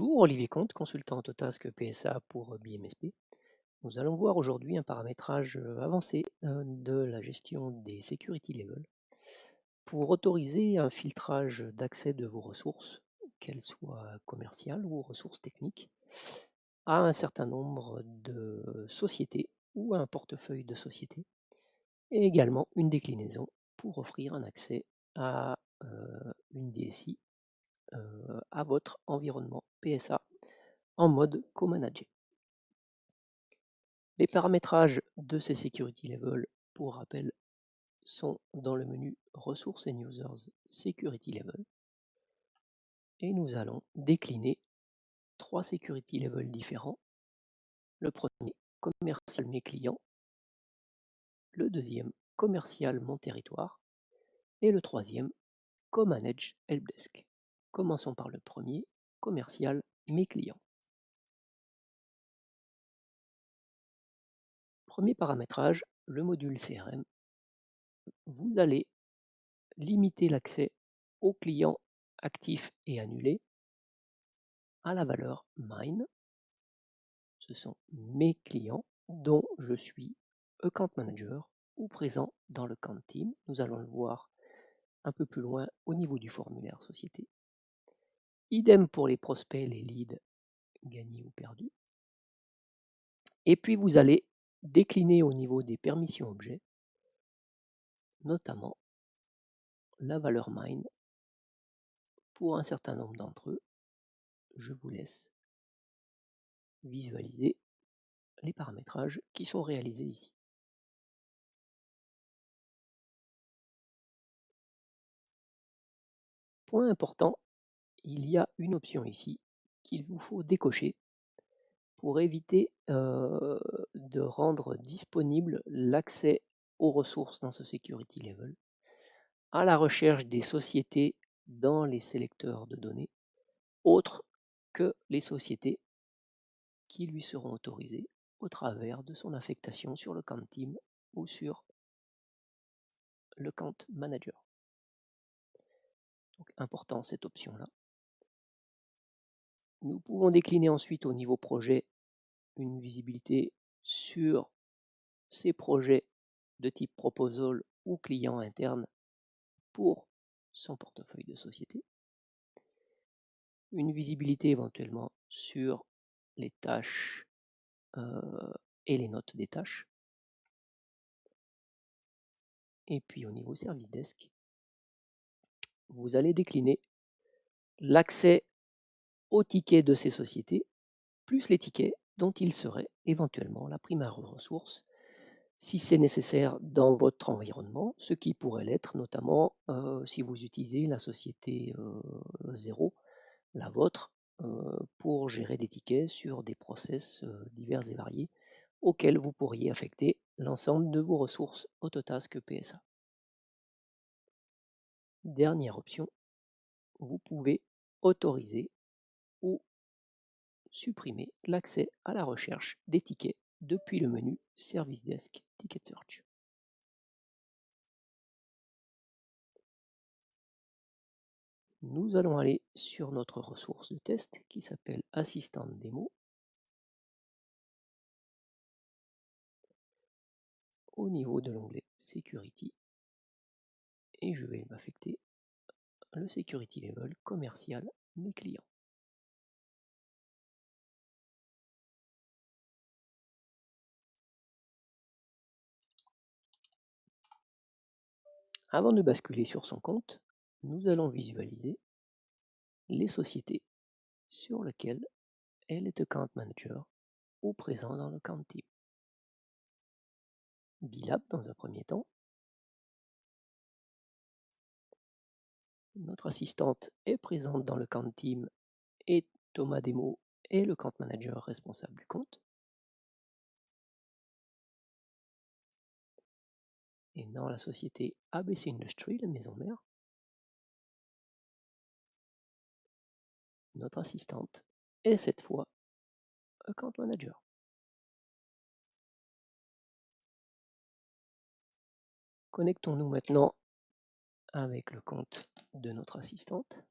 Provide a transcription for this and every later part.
Bonjour, Olivier Comte, consultant Autotask PSA pour BMSP. Nous allons voir aujourd'hui un paramétrage euh, avancé euh, de la gestion des security levels pour autoriser un filtrage d'accès de vos ressources, qu'elles soient commerciales ou ressources techniques, à un certain nombre de sociétés ou à un portefeuille de sociétés, et également une déclinaison pour offrir un accès à euh, une DSI à votre environnement PSA en mode co-manager. Les paramétrages de ces security levels, pour rappel, sont dans le menu Ressources and Users Security Level. Et nous allons décliner trois security levels différents. Le premier, commercial mes clients. Le deuxième, commercial mon territoire. Et le troisième, co-manage helpdesk. Commençons par le premier, commercial, mes clients. Premier paramétrage, le module CRM. Vous allez limiter l'accès aux clients actifs et annulés à la valeur mine. Ce sont mes clients dont je suis account manager ou présent dans le camp team. Nous allons le voir un peu plus loin au niveau du formulaire société. Idem pour les prospects, les leads gagnés ou perdus. Et puis vous allez décliner au niveau des permissions objets, notamment la valeur mine pour un certain nombre d'entre eux. Je vous laisse visualiser les paramétrages qui sont réalisés ici. Point important, il y a une option ici qu'il vous faut décocher pour éviter euh, de rendre disponible l'accès aux ressources dans ce security level à la recherche des sociétés dans les sélecteurs de données autres que les sociétés qui lui seront autorisées au travers de son affectation sur le camp team ou sur le camp manager. Donc important cette option là. Nous pouvons décliner ensuite au niveau projet une visibilité sur ces projets de type proposal ou client interne pour son portefeuille de société. Une visibilité éventuellement sur les tâches euh, et les notes des tâches. Et puis au niveau service desk, vous allez décliner l'accès aux tickets de ces sociétés, plus les tickets dont il serait éventuellement la primaire ressource, si c'est nécessaire dans votre environnement, ce qui pourrait l'être notamment euh, si vous utilisez la société 0, euh, la vôtre, euh, pour gérer des tickets sur des process divers et variés auxquels vous pourriez affecter l'ensemble de vos ressources Autotask PSA. Dernière option, vous pouvez autoriser supprimer l'accès à la recherche des tickets depuis le menu Service Desk Ticket Search. Nous allons aller sur notre ressource de test qui s'appelle Assistant Démo. Au niveau de l'onglet Security, et je vais m'affecter le Security Level commercial mes clients. Avant de basculer sur son compte, nous allons visualiser les sociétés sur lesquelles elle est account manager ou présent dans le camp team. Bilab dans un premier temps. Notre assistante est présente dans le camp team et Thomas Demo est le camp manager responsable du compte. Et dans la société ABC Industries, la maison mère, notre assistante est cette fois Account Manager. Connectons-nous maintenant avec le compte de notre assistante.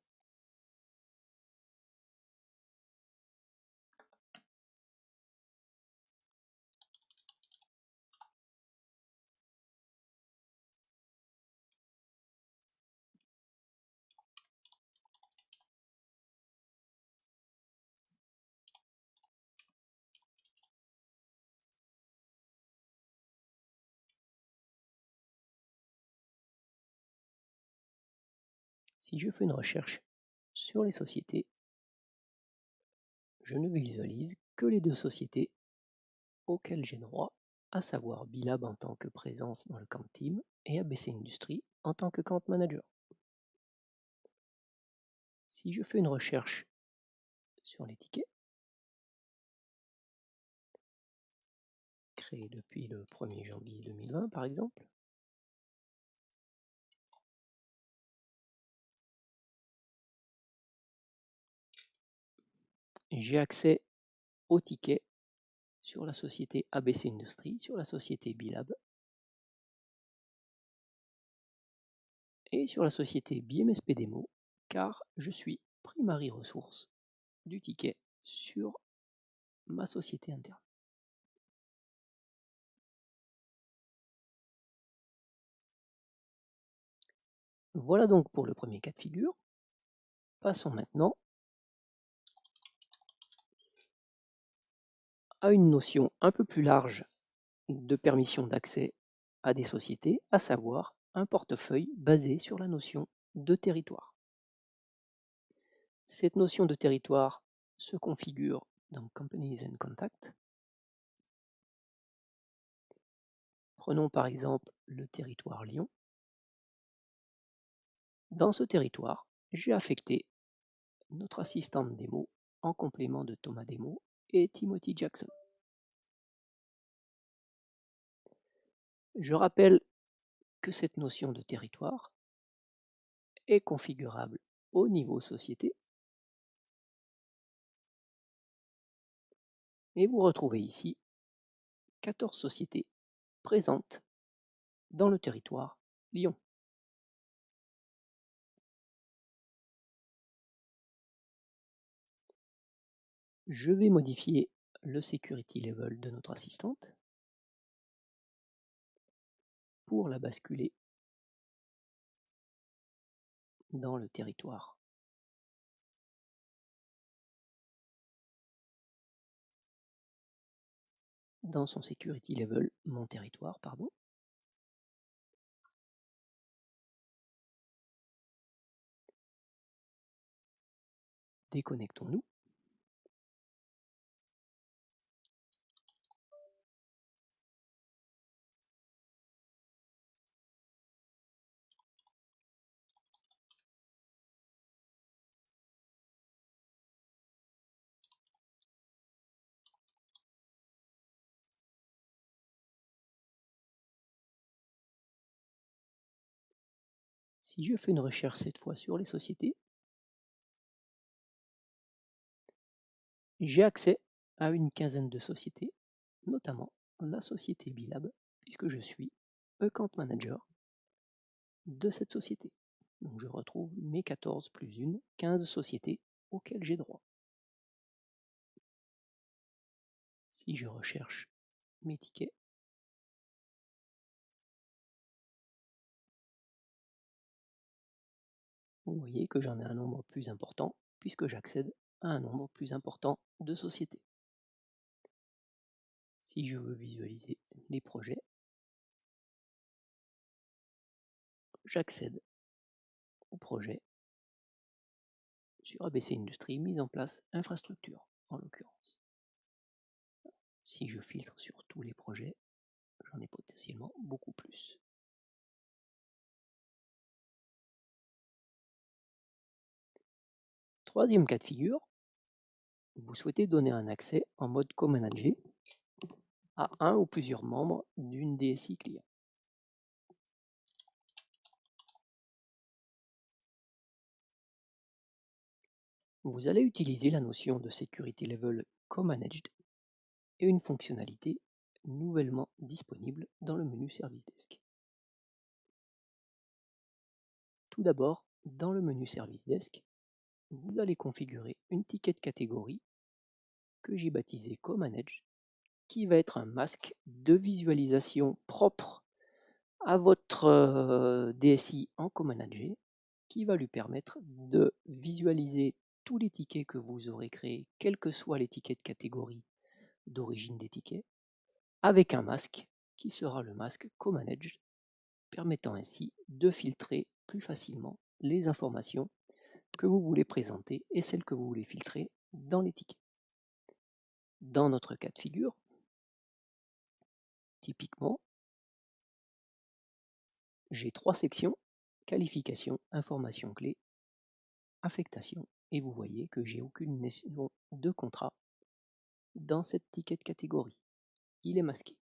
Si je fais une recherche sur les sociétés, je ne visualise que les deux sociétés auxquelles j'ai droit, à savoir Bilab en tant que présence dans le camp team et ABC Industries en tant que camp manager. Si je fais une recherche sur les tickets, créés depuis le 1er janvier 2020 par exemple, j'ai accès aux tickets sur la société ABC Industries, sur la société Bilab et sur la société BMSP Demo, car je suis primary ressource du ticket sur ma société interne. Voilà donc pour le premier cas de figure. Passons maintenant à une notion un peu plus large de permission d'accès à des sociétés, à savoir un portefeuille basé sur la notion de territoire. Cette notion de territoire se configure dans Companies and Contact. Prenons par exemple le territoire Lyon. Dans ce territoire, j'ai affecté notre assistante démo en complément de Thomas Démo et Timothy Jackson. Je rappelle que cette notion de territoire est configurable au niveau société et vous retrouvez ici 14 sociétés présentes dans le territoire Lyon. Je vais modifier le security level de notre assistante pour la basculer dans le territoire. Dans son security level, mon territoire, pardon. Déconnectons-nous. Si je fais une recherche cette fois sur les sociétés, j'ai accès à une quinzaine de sociétés, notamment la société Bilab, puisque je suis account manager de cette société. Donc je retrouve mes 14 plus 1, 15 sociétés auxquelles j'ai droit. Si je recherche mes tickets, vous voyez que j'en ai un nombre plus important puisque j'accède à un nombre plus important de sociétés. Si je veux visualiser les projets, j'accède au projet sur ABC Industrie, mise en place infrastructure en l'occurrence. Si je filtre sur tous les projets, j'en ai potentiellement beaucoup plus. Troisième cas de figure, vous souhaitez donner un accès en mode co-manager à un ou plusieurs membres d'une DSI client. Vous allez utiliser la notion de Security Level Co-Managed et une fonctionnalité nouvellement disponible dans le menu Service Desk. Tout d'abord, dans le menu Service Desk, vous allez configurer une ticket catégorie que j'ai baptisé Co-Manage, qui va être un masque de visualisation propre à votre euh, DSI en co-manager, qui va lui permettre de visualiser tous les tickets que vous aurez créés, quels que soient les tickets de catégorie d'origine des tickets, avec un masque qui sera le masque co-managed, permettant ainsi de filtrer plus facilement les informations que vous voulez présenter et celles que vous voulez filtrer dans les tickets. Dans notre cas de figure, typiquement, j'ai trois sections, qualification, information clé, affectation, et vous voyez que j'ai aucune notion de contrat dans cette ticket de catégorie. Il est masqué.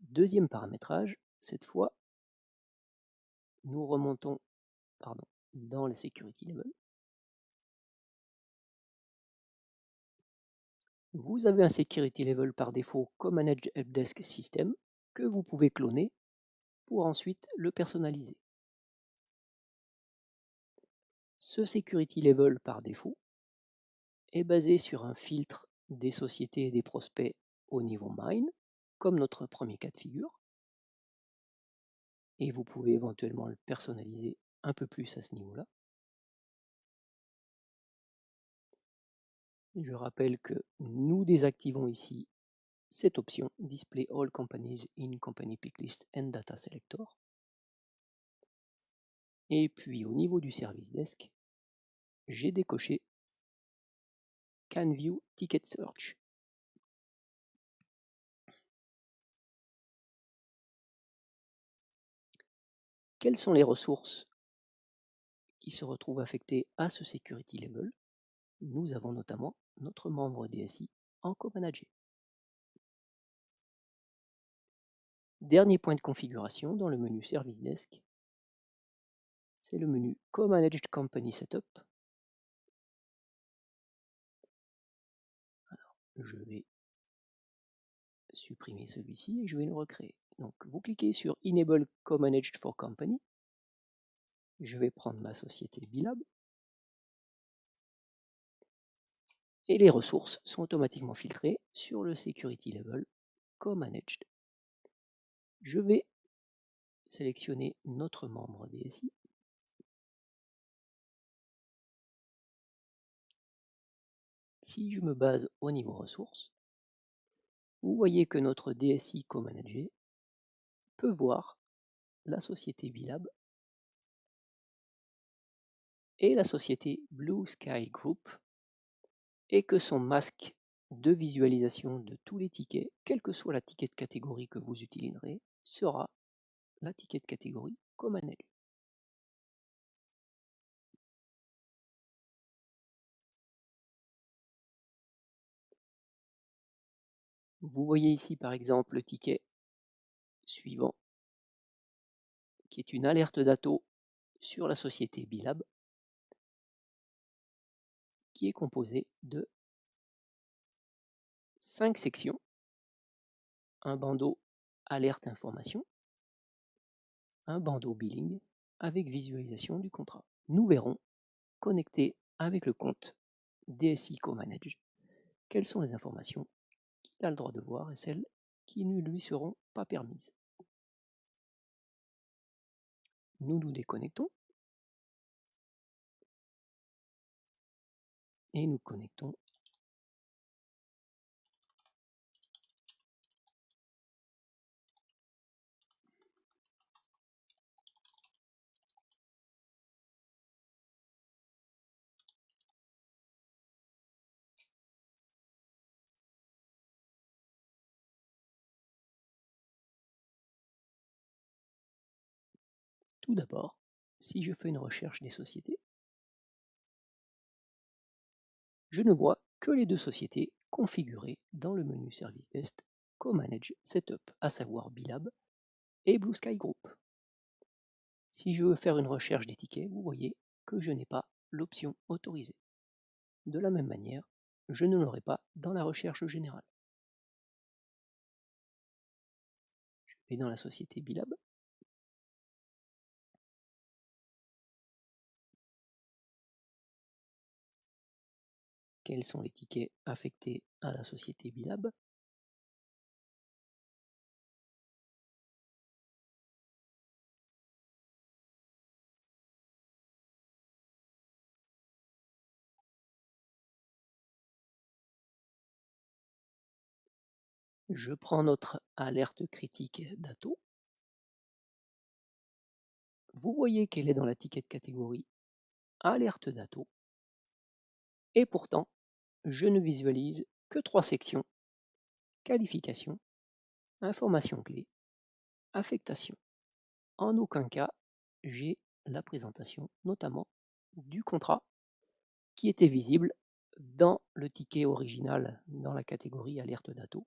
Deuxième paramétrage, cette fois, nous remontons dans les security level. Vous avez un security level par défaut comme Manage Helpdesk System que vous pouvez cloner pour ensuite le personnaliser. Ce security level par défaut est basé sur un filtre des sociétés et des prospects au niveau mine, comme notre premier cas de figure. Et vous pouvez éventuellement le personnaliser un peu plus à ce niveau-là. Je rappelle que nous désactivons ici cette option Display All Companies in Company Picklist and Data Selector. Et puis au niveau du service desk, j'ai décoché Can View Ticket Search. Quelles sont les ressources qui se retrouvent affectées à ce security level? Nous avons notamment notre membre DSI en co-manager. Dernier point de configuration dans le menu Service Desk, c'est le menu Co-Managed Company Setup. Je vais supprimer celui-ci et je vais le recréer. Donc, vous cliquez sur Enable Co-Managed for Company. Je vais prendre ma société Bilab. Et les ressources sont automatiquement filtrées sur le Security Level Co-Managed. Je vais sélectionner notre membre DSI. Si je me base au niveau ressources, vous voyez que notre DSI co-manager peut voir la société Bilab et la société Blue Sky Group et que son masque de visualisation de tous les tickets, quelle que soit la ticket de catégorie que vous utiliserez, sera la ticket de catégorie élu. Vous voyez ici par exemple le ticket suivant qui est une alerte d'ATO sur la société Bilab qui est composée de cinq sections, un bandeau alerte information, un bandeau billing avec visualisation du contrat. Nous verrons, connecté avec le compte DSI Co-Manage, quelles sont les informations qu'il a le droit de voir et celles qui ne lui seront pas permises. Nous nous déconnectons et nous connectons Tout d'abord, si je fais une recherche des sociétés, je ne vois que les deux sociétés configurées dans le menu Service Desk Co-Manage Setup, à savoir Bilab et Blue Sky Group. Si je veux faire une recherche des tickets, vous voyez que je n'ai pas l'option autorisée. De la même manière, je ne l'aurai pas dans la recherche générale. Je vais dans la société Bilab quels sont les tickets affectés à la société Bilab. Je prends notre alerte critique d'Ato. Vous voyez qu'elle est dans la ticket catégorie alerte d'Ato. Et pourtant, je ne visualise que trois sections. Qualification, information clé, affectation. En aucun cas, j'ai la présentation notamment du contrat qui était visible dans le ticket original dans la catégorie alerte d'Ato,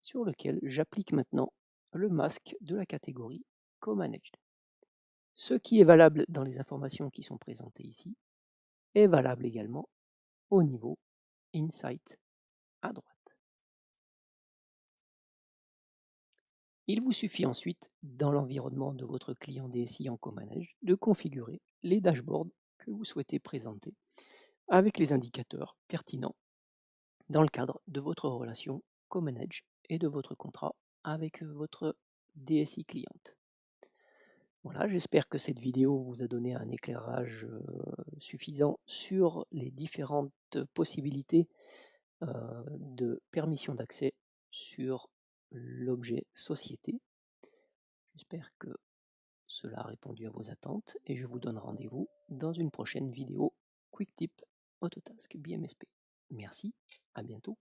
sur lequel j'applique maintenant le masque de la catégorie Co-Managed. Ce qui est valable dans les informations qui sont présentées ici est valable également au niveau Insight à droite. Il vous suffit ensuite, dans l'environnement de votre client DSI en CoManage, de configurer les dashboards que vous souhaitez présenter avec les indicateurs pertinents dans le cadre de votre relation CoManage et de votre contrat avec votre DSI cliente. Voilà, j'espère que cette vidéo vous a donné un éclairage suffisant sur les différentes possibilités de permission d'accès sur l'objet société. J'espère que cela a répondu à vos attentes et je vous donne rendez-vous dans une prochaine vidéo Quick Tip Autotask BMSP. Merci, à bientôt.